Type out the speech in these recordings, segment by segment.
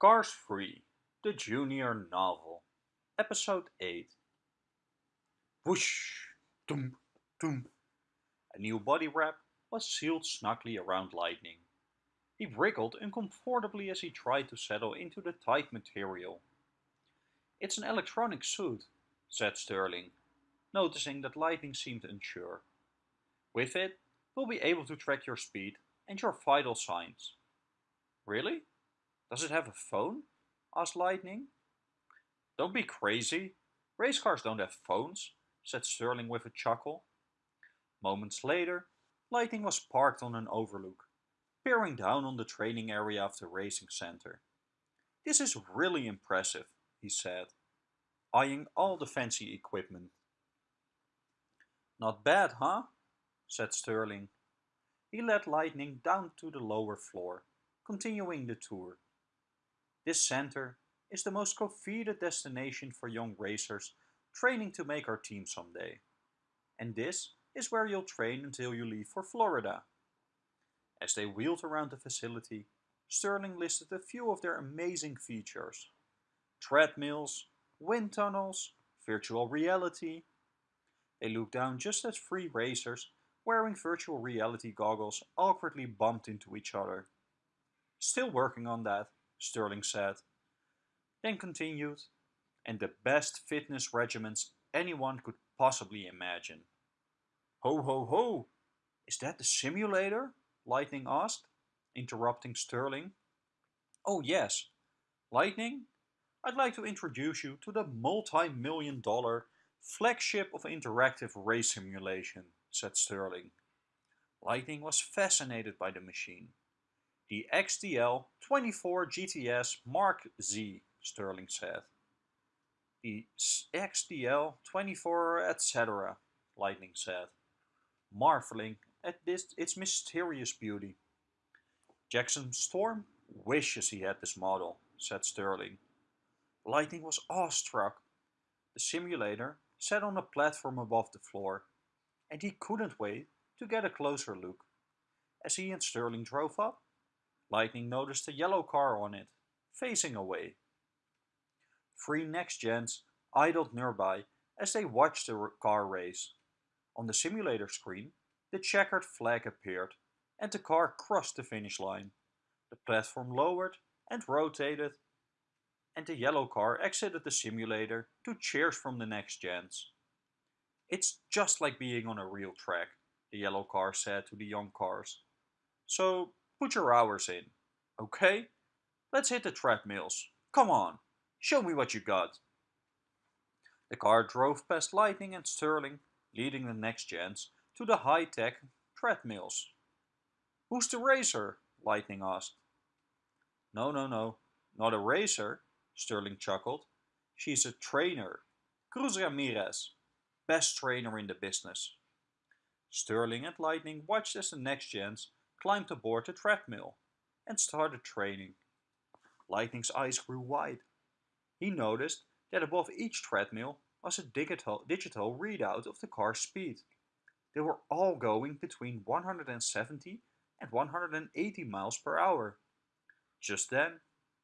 Cars 3, the Junior Novel, Episode 8. Whoosh! Doom! Doom! A new body wrap was sealed snugly around Lightning. He wriggled uncomfortably as he tried to settle into the tight material. It's an electronic suit, said Sterling, noticing that Lightning seemed unsure. With it, we'll be able to track your speed and your vital signs. Really? Does it have a phone? asked Lightning. Don't be crazy. Race cars don't have phones, said Sterling with a chuckle. Moments later, Lightning was parked on an overlook, peering down on the training area of the racing center. This is really impressive, he said, eyeing all the fancy equipment. Not bad, huh? said Sterling. He led Lightning down to the lower floor, continuing the tour. This center is the most coveted destination for young racers training to make our team someday. And this is where you'll train until you leave for Florida. As they wheeled around the facility, Sterling listed a few of their amazing features. Treadmills, wind tunnels, virtual reality. They looked down just as three racers wearing virtual reality goggles awkwardly bumped into each other. Still working on that, Sterling said. Then continued, and the best fitness regimens anyone could possibly imagine. Ho ho ho! Is that the simulator? Lightning asked, interrupting Sterling. Oh yes. Lightning, I'd like to introduce you to the multi-million dollar flagship of interactive race simulation, said Sterling. Lightning was fascinated by the machine. The XDL 24 GTS Mark Z, Sterling said. The XDL 24 etc., Lightning said, marveling at this, its mysterious beauty. Jackson Storm wishes he had this model, said Sterling. Lightning was awestruck. The simulator sat on a platform above the floor, and he couldn't wait to get a closer look. As he and Sterling drove up, Lightning noticed a yellow car on it, facing away. Three next gens idled nearby as they watched the car race. On the simulator screen, the checkered flag appeared and the car crossed the finish line. The platform lowered and rotated and the yellow car exited the simulator to cheers from the next gens. It's just like being on a real track, the yellow car said to the young cars. So Put your hours in. Okay? Let's hit the treadmills. Come on, show me what you got. The car drove past Lightning and Sterling, leading the next gens to the high-tech treadmills. Who's the racer? Lightning asked. No, no, no, not a racer, Sterling chuckled. She's a trainer. Cruz Ramirez, best trainer in the business. Sterling and Lightning watched as the next gens climbed aboard the treadmill and started training. Lightning's eyes grew wide. He noticed that above each treadmill was a digital, digital readout of the car's speed. They were all going between 170 and 180 miles per hour. Just then,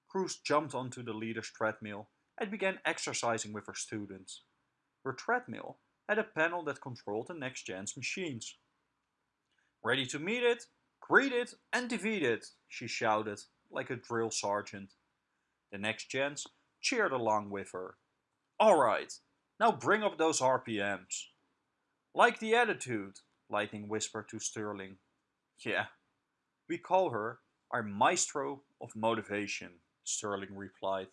Cruz jumped onto the leader's treadmill and began exercising with her students. Her treadmill had a panel that controlled the next gen's machines. Ready to meet it? Greet it and defeat it, she shouted, like a drill sergeant. The next gens cheered along with her. Alright, now bring up those RPMs. Like the attitude, Lightning whispered to Sterling. Yeah, we call her our maestro of motivation, Sterling replied.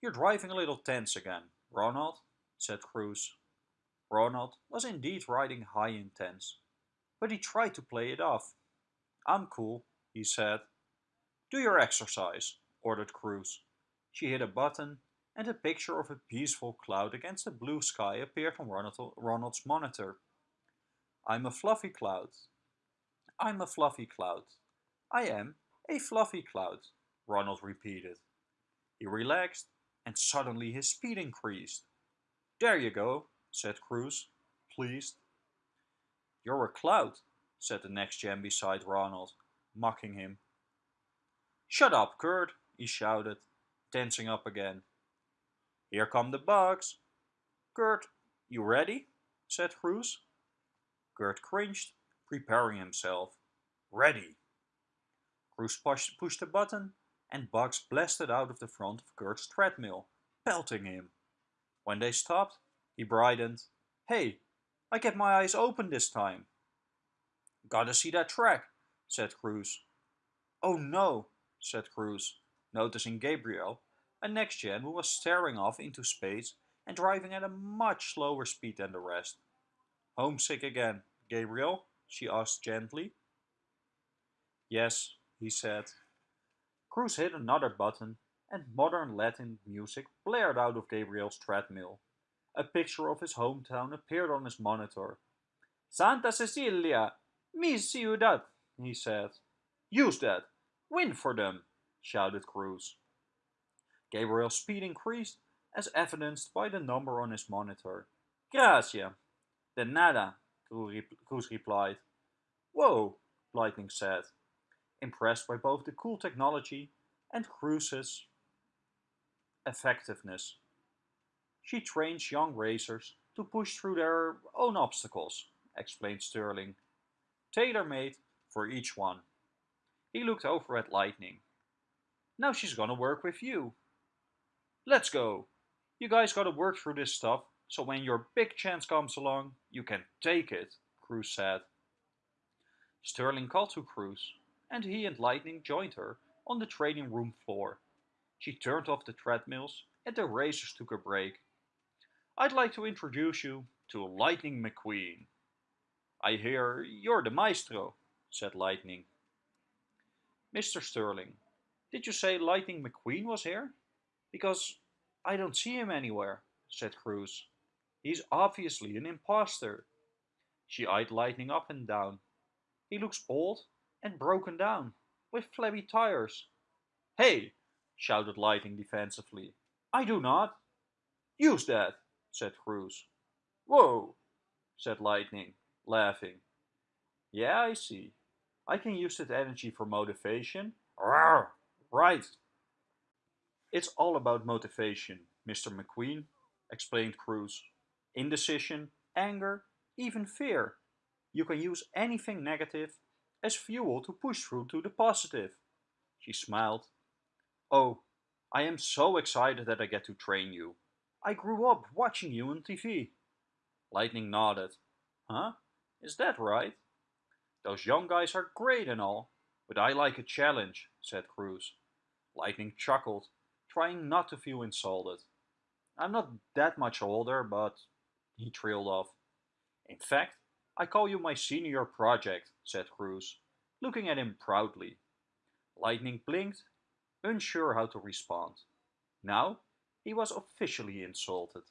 You're driving a little tense again, Ronald, said Cruz. Ronald was indeed riding high intense but he tried to play it off. I'm cool, he said. Do your exercise, ordered Cruz. She hit a button, and a picture of a peaceful cloud against a blue sky appeared on Ronald's monitor. I'm a fluffy cloud. I'm a fluffy cloud. I am a fluffy cloud, Ronald repeated. He relaxed, and suddenly his speed increased. There you go, said Cruz, pleased. You're a cloud, said the next gen beside Ronald, mocking him. Shut up, Kurt, he shouted, tensing up again. Here come the bugs. Kurt, you ready? said Cruz. Kurt cringed, preparing himself. Ready. Cruz pushed, pushed a button and bugs blasted out of the front of Kurt's treadmill, pelting him. When they stopped, he brightened. Hey, I kept my eyes open this time. Gotta see that track, said Cruz. Oh no, said Cruz, noticing Gabriel, a next-gen who was staring off into space and driving at a much slower speed than the rest. Homesick again, Gabriel? she asked gently. Yes, he said. Cruz hit another button and modern Latin music blared out of Gabriel's treadmill. A picture of his hometown appeared on his monitor. Santa Cecilia, mi ciudad, he said. Use that. Win for them, shouted Cruz. Gabriel's speed increased, as evidenced by the number on his monitor. Gracias. De nada, Cruz replied. Whoa, Lightning said, impressed by both the cool technology and Cruz's effectiveness. She trains young racers to push through their own obstacles, explained Sterling. Tailor-made for each one. He looked over at Lightning. Now she's gonna work with you. Let's go. You guys gotta work through this stuff, so when your big chance comes along, you can take it, Cruz said. Sterling called to Cruz, and he and Lightning joined her on the training room floor. She turned off the treadmills and the racers took a break. I'd like to introduce you to Lightning McQueen. I hear you're the maestro, said Lightning. Mr. Sterling, did you say Lightning McQueen was here? Because I don't see him anywhere, said Cruz. He's obviously an impostor. She eyed Lightning up and down. He looks old and broken down, with flabby tires. Hey, shouted Lightning defensively. I do not. Use that, said Cruz. Whoa, said Lightning, laughing. Yeah, I see. I can use that energy for motivation. Rawr, right. It's all about motivation, Mr. McQueen, explained Cruz. Indecision, anger, even fear. You can use anything negative as fuel to push through to the positive. She smiled. Oh, I am so excited that I get to train you. I grew up watching you on TV. Lightning nodded. Huh? Is that right? Those young guys are great and all, but I like a challenge, said Cruz. Lightning chuckled, trying not to feel insulted. I'm not that much older, but he trailed off. In fact, I call you my senior project, said Cruz, looking at him proudly. Lightning blinked, unsure how to respond. Now he was officially insulted.